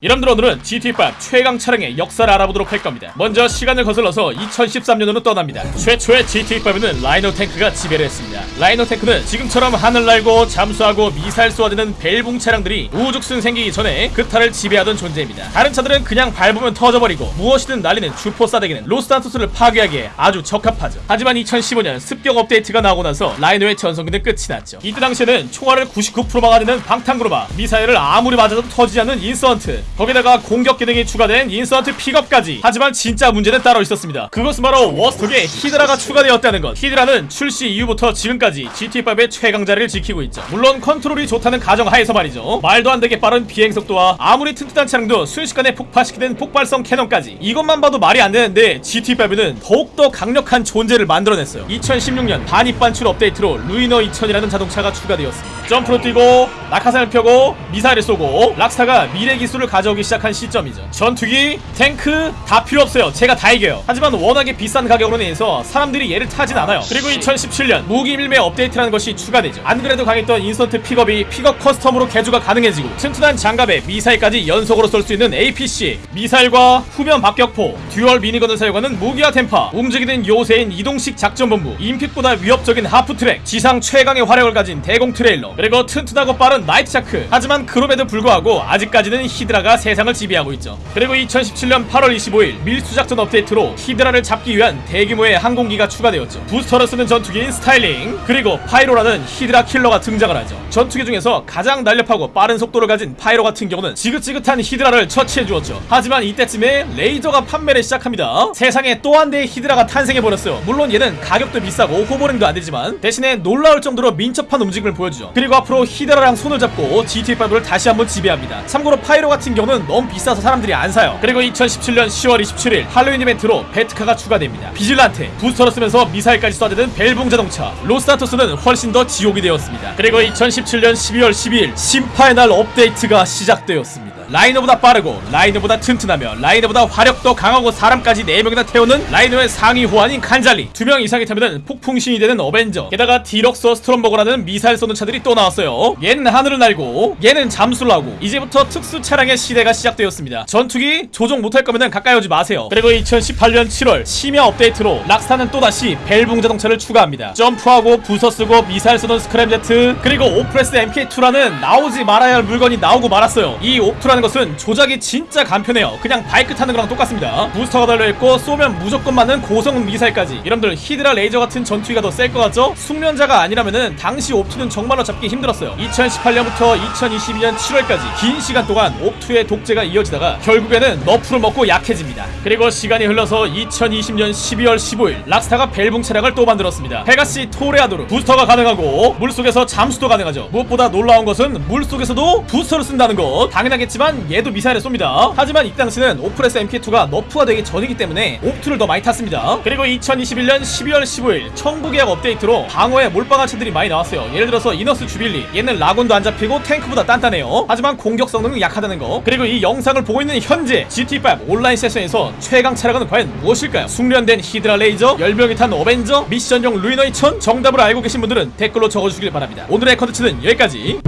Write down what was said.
여러분들 오늘은 GTA5 최강 차량의 역사를 알아보도록 할 겁니다. 먼저 시간을 거슬러서 2013년으로 떠납니다. 최초의 GTA5는 라이노 탱크가 지배를 했습니다. 라이노 탱크는 지금처럼 하늘 날고 잠수하고 미사일 쏘아대는 밸붕 차량들이 우후죽순 생기기 전에 그타를 지배하던 존재입니다. 다른 차들은 그냥 밟으면 터져버리고 무엇이든 날리는 주포 싸대기는 로스산토스를 파괴하기에 아주 적합하죠. 하지만 2015년 습격 업데이트가 나오고 나서 라이노의 전성기는 끝이 났죠. 이때 당시에는 총알을 99% 막아내는 방탄 쿠루마, 미사일을 아무리 맞아도 터지지 않는 인서전트, 거기다가 공격 기능이 추가된 인서전트 픽업까지. 하지만 진짜 문제는 따로 있었습니다. 그것은 바로 워스톡에 히드라가 추가되었다는 것. 히드라는 출시 이후부터 지금까지 GTA5의 최강자를 지키고 있죠. 물론 컨트롤이 좋다는 가정하에서 말이죠. 말도 안 되게 빠른 비행 속도와 아무리 튼튼한 차량도 순식간에 폭파시키는 폭발성 cannon까지. 이것만 봐도 말이 안 되는데 GTA5는 더욱더 강력한 존재를 만들어냈어요. 2016년 반입반출 업데이트로 루이너 2000이라는 자동차가 추가되었습니다. 점프로 뛰고 낙하산을 펴고 미사일을 쏘고 락스타가 미래 기술을 가져 오기 시작한 시점이죠. 전투기, 탱크 다 필요 없어요. 제가 다 이겨요. 하지만 워낙에 비싼 가격으로 인해서 사람들이 얘를 타진 않아요. 그리고 2017년 무기 밀매 업데이트라는 것이 추가되죠. 안 그래도 강했던 인서전트 픽업이 픽업 custom으로 개조가 가능해지고 튼튼한 장갑에 미사일까지 연속으로 쏠 수 있는 APC, 미사일과 후면 박격포, dual minigun을 사용하는 무기화 탬파, 움직이는 요새인 이동식 작전본부, 인핏보다 위협적인 하프트랙, 지상 최강의 화력을 가진 대공 트레일러, 그리고 튼튼하고 빠른 나이트 샤크. 하지만 그럼에도 불구하고 아직까지는 히드라가 세상을 지배하고 있죠. 그리고 2017년 8월 25일 밀수작전 업데이트로 히드라를 잡기 위한 대규모의 항공기가 추가되었죠. 부스터를 쓰는 전투기인 스탈링, 그리고 파이로라는 히드라 킬러가 등장을 하죠. 전투기 중에서 가장 날렵하고 빠른 속도를 가진 파이로 같은 경우는 지긋지긋한 히드라를 처치해 주었죠. 하지만 이때쯤에 레이저가 판매를 시작합니다. 세상에 또 한 대의 히드라가 탄생해 버렸어요. 물론 얘는 가격도 비싸고 호버링도 안 되지만 대신에 놀라울 정도로 민첩한 움직임을 보여주죠. 그리고 앞으로 히드라랑 손을 잡고 GTA5를 다시 한번 지배합니다. 참고로 파이로 같은 경우는 너무 비싸서 사람들이 안 사요. 그리고 2017년 10월 27일 할로윈 이벤트로 배트카가 추가됩니다. 비질란테, 부스터를 쓰면서 미사일까지 쏴대는 밸붕 자동차, 로스 산토스는 훨씬 더 지옥이 되었습니다. 그리고 2017년 12월 12일 심판의 날 업데이트가 시작되었습니다. 라이노보다 빠르고 라이노보다 튼튼하며 라이노보다 화력도 강하고 사람까지 4명이나 태우는 라이노의 상위 호환인 칸잘리. 2명 이상이 타면 폭풍신이 되는 어벤져. 게다가 디럭소 스트롬버그라는 미사일 쏘는 차들이 또 나왔어요. 얘는 하늘을 날고 얘는 잠수를 하고 이제부터 특수 차량의 시대가 시작되었습니다. 전투기 조종 못할 거면 가까이 오지 마세요. 그리고 2018년 7월 심야 업데이트로 락스타는 또다시 밸붕 자동차를 추가합니다. 점프하고 부스터 쓰고 미사일 쏘는 스크램제트 그리고 오프레서 MK2라는 나오지 말아야 할 물건이 나오고 말았어요. 이 오프라는 것은 조작이 진짜 간편해요. 그냥 바이크 타는 거랑 똑같습니다. 부스터가 달려있고 쏘면 무조건 맞는 고성능 미사일까지. 여러분들 히드라 레이저 같은 전투기가 더 셀 것 같죠? 숙련자가 아니라면은 당시 옵투는 정말로 잡기 힘들었어요. 2018년부터 2022년 7월까지 긴 시간 동안 옵투의 독재가 이어지다가 결국에는 nerf를 먹고 약해집니다. 그리고 시간이 흘러서 2020년 12월 15일 락스타가 밸붕 차량을 또 만들었습니다. 페가시 토레아도르 부스터가 가능하고 물속에서 잠수도 가능하죠. 무엇보다 놀라운 것은 물속에서도 부스터를 쓴다는 것. 당연하겠지만 얘도 미사일을 쏩니다. 하지만 이 당시는 오프레서 MK2가 nerf가 되기 전이기 때문에 옵투를 더 많이 탔습니다. 그리고 2021년 12월 15일 청구계약 업데이트로 방어에 몰빵한 차들이 많이 나왔어요. 예를 들어서 이너스 주빌리 얘는 라곤도 안 잡히고 탱크보다 단단해요. 하지만 공격 성능은 약하다는 거. 그리고 이 영상을 보고 있는 현재 GT5 온라인 세션에서 최강 차량은 과연 무엇일까요? 숙련된 히드라 레이저, 10명이 탄 어벤져, 미션용 루이너 2000 정답을 알고 계신 분들은 댓글로 적어주시길 바랍니다. 오늘의 컨텐츠는 여기까지